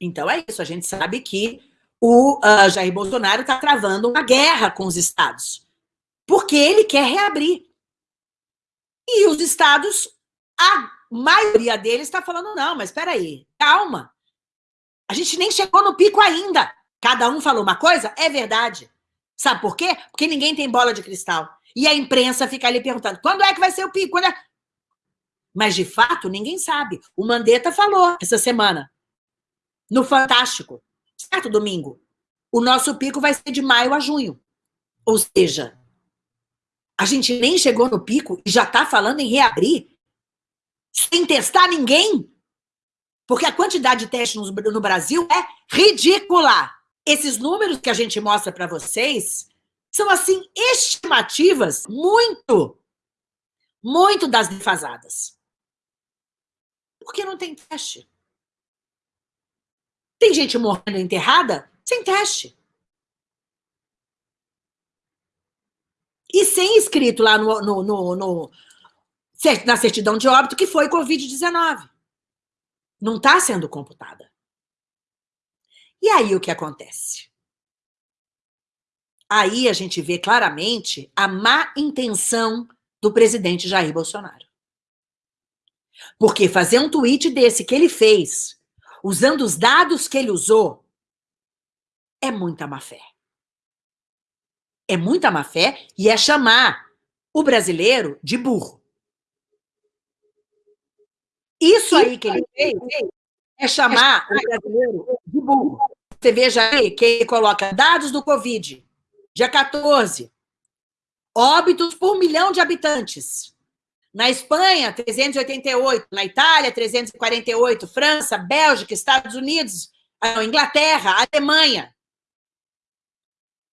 Então é isso, a gente sabe que o uh, Jair Bolsonaro está travando uma guerra com os estados, porque ele quer reabrir. E os estados, a maioria deles está falando, não, mas espera aí, calma. A gente nem chegou no pico ainda. Cada um falou uma coisa, é verdade. Sabe por quê? Porque ninguém tem bola de cristal. E a imprensa fica ali perguntando, quando é que vai ser o pico? É... Mas, de fato, ninguém sabe. O Mandetta falou essa semana, no Fantástico, certo, domingo. O nosso pico vai ser de maio a junho. Ou seja, a gente nem chegou no pico e já está falando em reabrir sem testar ninguém? Porque a quantidade de testes no Brasil é ridícula. Esses números que a gente mostra para vocês são, assim, estimativas muito, muito das defasadas. Porque não tem teste. Tem gente morrendo enterrada sem teste. E sem escrito lá no, no, no, no na certidão de óbito que foi Covid-19. Não está sendo computada. E aí o que acontece? Aí a gente vê claramente a má intenção do presidente Jair Bolsonaro. Porque fazer um tweet desse que ele fez, usando os dados que ele usou, é muita má fé. É muita má fé e é chamar o brasileiro de burro. Isso aí que ele fez é chamar o brasileiro de burro. Você veja aí que ele coloca dados do Covid, dia 14, óbitos por milhão de habitantes. Na Espanha, 388, na Itália, 348, França, Bélgica, Estados Unidos, ah, Inglaterra, Alemanha.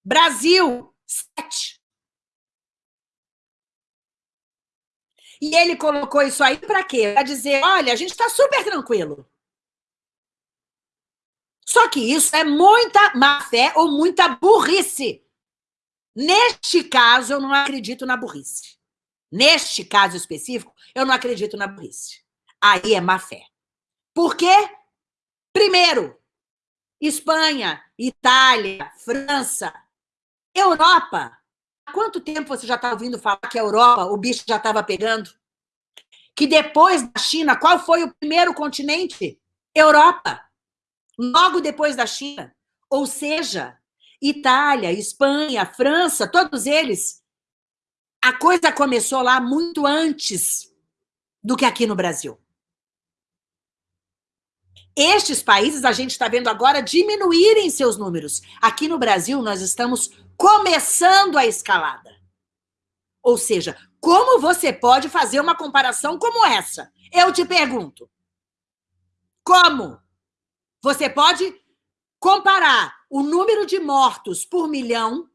Brasil, 7. E ele colocou isso aí para quê? Para dizer, olha, a gente está super tranquilo. Só que isso é muita má-fé ou muita burrice. Neste caso, eu não acredito na burrice. Neste caso específico, eu não acredito na burrice. Aí é má-fé. Por quê? Primeiro, Espanha, Itália, França, Europa Há quanto tempo você já está ouvindo falar que a Europa, o bicho já estava pegando? Que depois da China, qual foi o primeiro continente? Europa. Logo depois da China. Ou seja, Itália, Espanha, França, todos eles, a coisa começou lá muito antes do que aqui no Brasil. Estes países a gente está vendo agora diminuírem seus números. Aqui no Brasil, nós estamos começando a escalada. Ou seja, como você pode fazer uma comparação como essa? Eu te pergunto. Como? Você pode comparar o número de mortos por milhão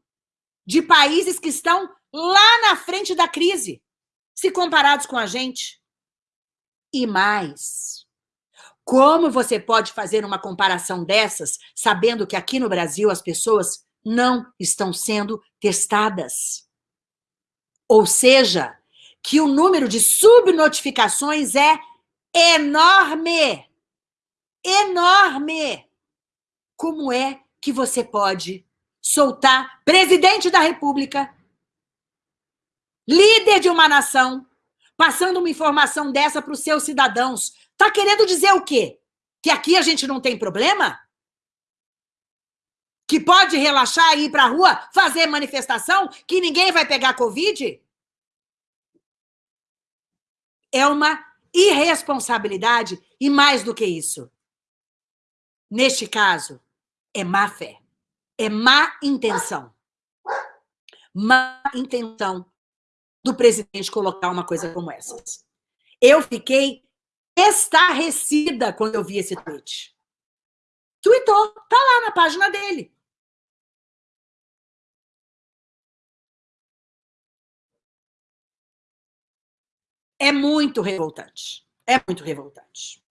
de países que estão lá na frente da crise, se comparados com a gente? E mais, como você pode fazer uma comparação dessas, sabendo que aqui no Brasil as pessoas não estão sendo testadas. Ou seja, que o número de subnotificações é enorme. Enorme. Como é que você pode soltar presidente da República, líder de uma nação, passando uma informação dessa para os seus cidadãos? Está querendo dizer o quê? Que aqui a gente não tem problema? que pode relaxar e ir para a rua fazer manifestação, que ninguém vai pegar Covid? É uma irresponsabilidade e mais do que isso. Neste caso, é má fé, é má intenção. Má intenção do presidente colocar uma coisa como essa. Eu fiquei estarrecida quando eu vi esse tweet. Tweetou, tá lá na página dele. é muito revoltante. É muito revoltante.